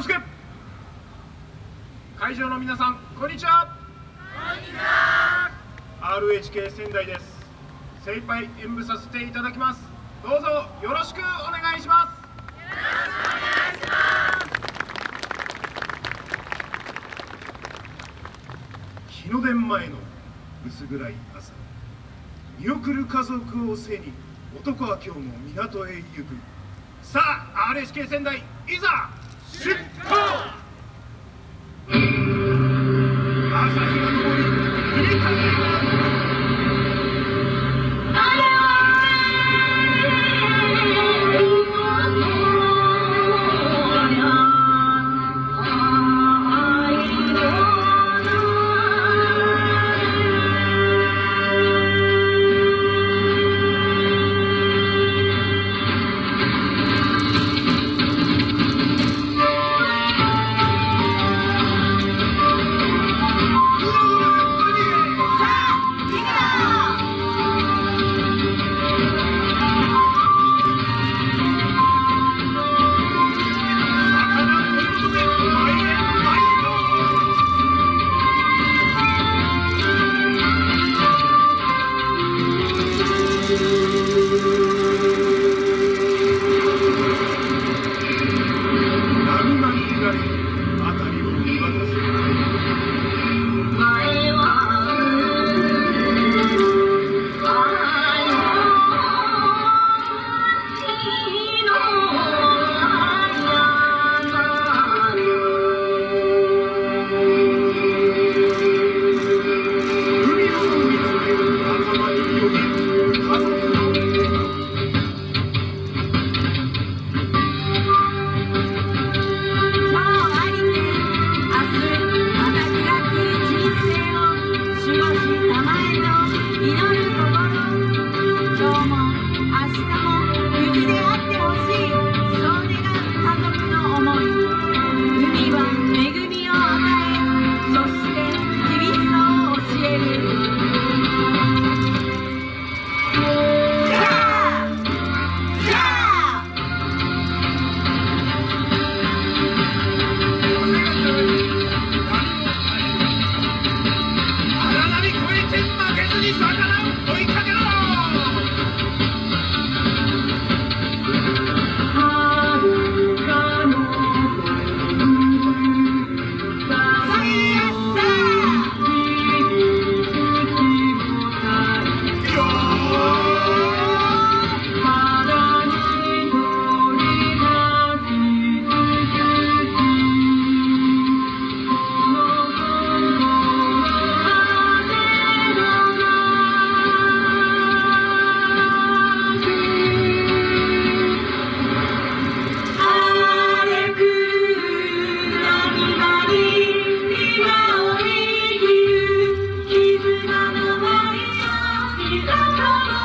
をつけ会場の皆さんこんにちは。こんにちは。RHK 仙台です。精一杯演舞させていただきます。どうぞよろしくお願いします。日の出前の薄暗い朝。見送る家族を背に男は今日も港へ行く。さあ RHK 仙台いざ出航朝日が昇り霧風が吹く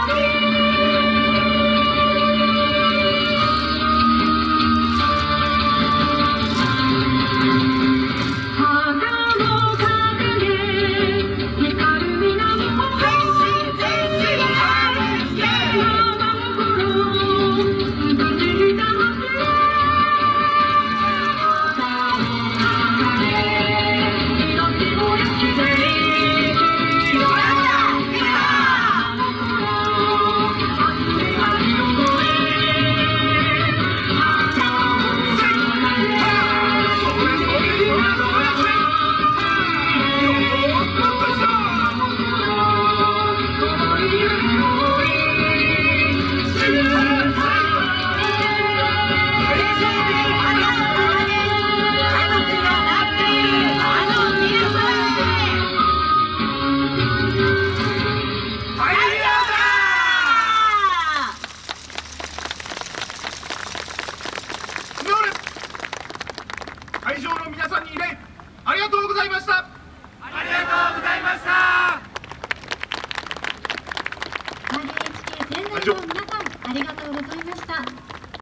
会ありがとう